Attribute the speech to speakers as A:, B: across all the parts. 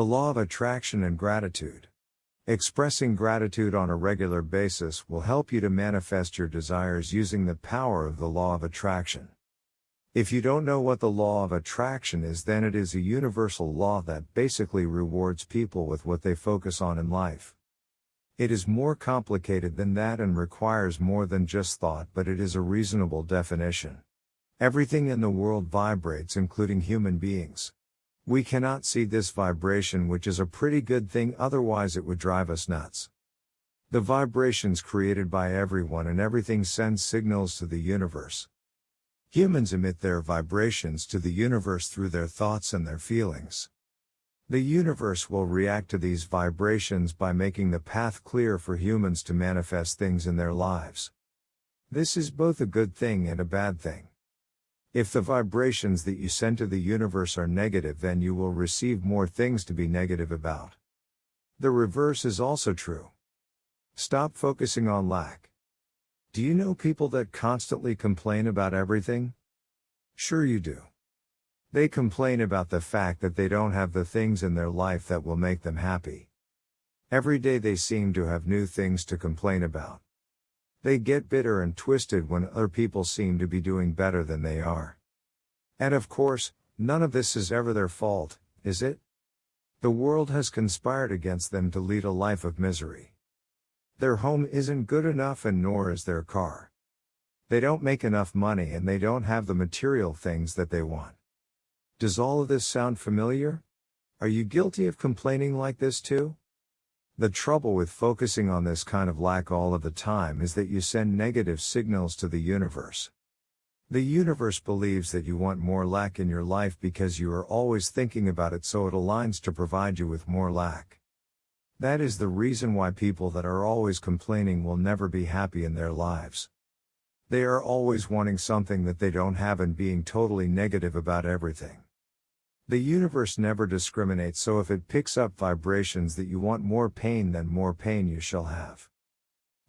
A: The law of attraction and gratitude. Expressing gratitude on a regular basis will help you to manifest your desires using the power of the law of attraction. If you don't know what the law of attraction is, then it is a universal law that basically rewards people with what they focus on in life. It is more complicated than that and requires more than just thought, but it is a reasonable definition. Everything in the world vibrates, including human beings. We cannot see this vibration, which is a pretty good thing, otherwise, it would drive us nuts. The vibrations created by everyone and everything sends signals to the universe. Humans emit their vibrations to the universe through their thoughts and their feelings. The universe will react to these vibrations by making the path clear for humans to manifest things in their lives. This is both a good thing and a bad thing. If the vibrations that you send to the universe are negative, then you will receive more things to be negative about. The reverse is also true. Stop focusing on lack. Do you know people that constantly complain about everything? Sure you do. They complain about the fact that they don't have the things in their life that will make them happy. Every day they seem to have new things to complain about. They get bitter and twisted when other people seem to be doing better than they are. And of course, none of this is ever their fault, is it? The world has conspired against them to lead a life of misery. Their home isn't good enough and nor is their car. They don't make enough money and they don't have the material things that they want. Does all of this sound familiar? Are you guilty of complaining like this too? The trouble with focusing on this kind of lack all of the time is that you send negative signals to the universe. The universe believes that you want more lack in your life because you are always thinking about it so it aligns to provide you with more lack. That is the reason why people that are always complaining will never be happy in their lives. They are always wanting something that they don't have and being totally negative about everything. The universe never discriminates, so if it picks up vibrations that you want more pain, then more pain you shall have.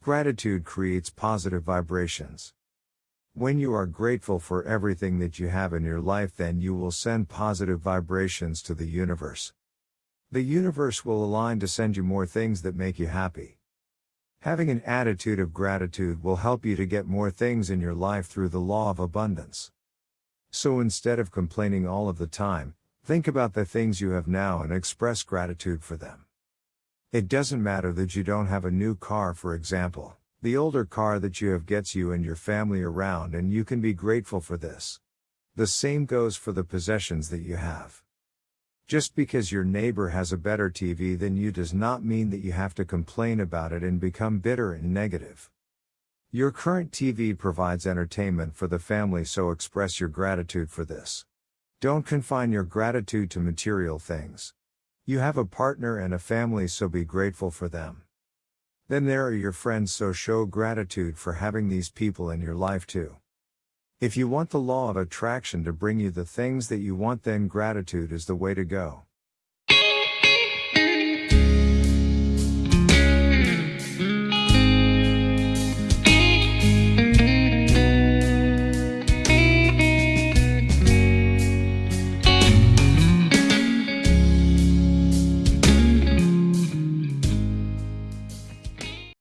A: Gratitude creates positive vibrations. When you are grateful for everything that you have in your life, then you will send positive vibrations to the universe. The universe will align to send you more things that make you happy. Having an attitude of gratitude will help you to get more things in your life through the law of abundance. So instead of complaining all of the time, think about the things you have now and express gratitude for them. It doesn't matter that you don't have a new car, for example, the older car that you have gets you and your family around, and you can be grateful for this. The same goes for the possessions that you have. Just because your neighbor has a better TV than you does not mean that you have to complain about it and become bitter and negative. Your current TV provides entertainment for the family, so express your gratitude for this. Don't confine your gratitude to material things. You have a partner and a family, so be grateful for them. Then there are your friends, so show gratitude for having these people in your life too. If you want the law of attraction to bring you the things that you want, then gratitude is the way to go.